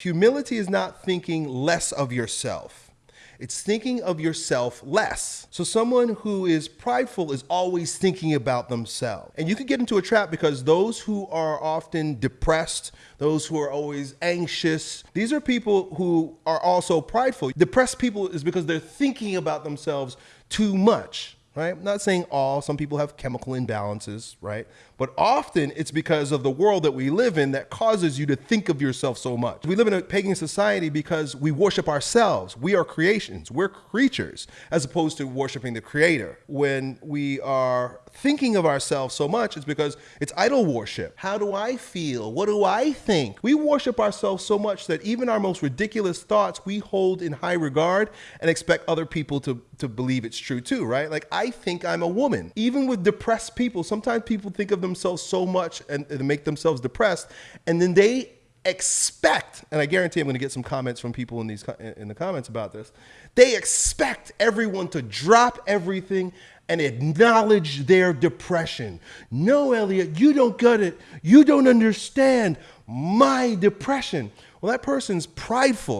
Humility is not thinking less of yourself. It's thinking of yourself less. So someone who is prideful is always thinking about themselves. And you can get into a trap because those who are often depressed, those who are always anxious, these are people who are also prideful. Depressed people is because they're thinking about themselves too much right? I'm not saying all, some people have chemical imbalances, right? But often it's because of the world that we live in that causes you to think of yourself so much. We live in a pagan society because we worship ourselves. We are creations, we're creatures, as opposed to worshiping the creator. When we are thinking of ourselves so much, it's because it's idol worship. How do I feel? What do I think? We worship ourselves so much that even our most ridiculous thoughts we hold in high regard and expect other people to, to believe it's true too, right? Like, I think I'm a woman. Even with depressed people, sometimes people think of themselves so much and, and make themselves depressed, and then they expect, and I guarantee I'm going to get some comments from people in these in the comments about this. They expect everyone to drop everything and acknowledge their depression. No, Elliot, you don't get it. You don't understand my depression. Well, that person's prideful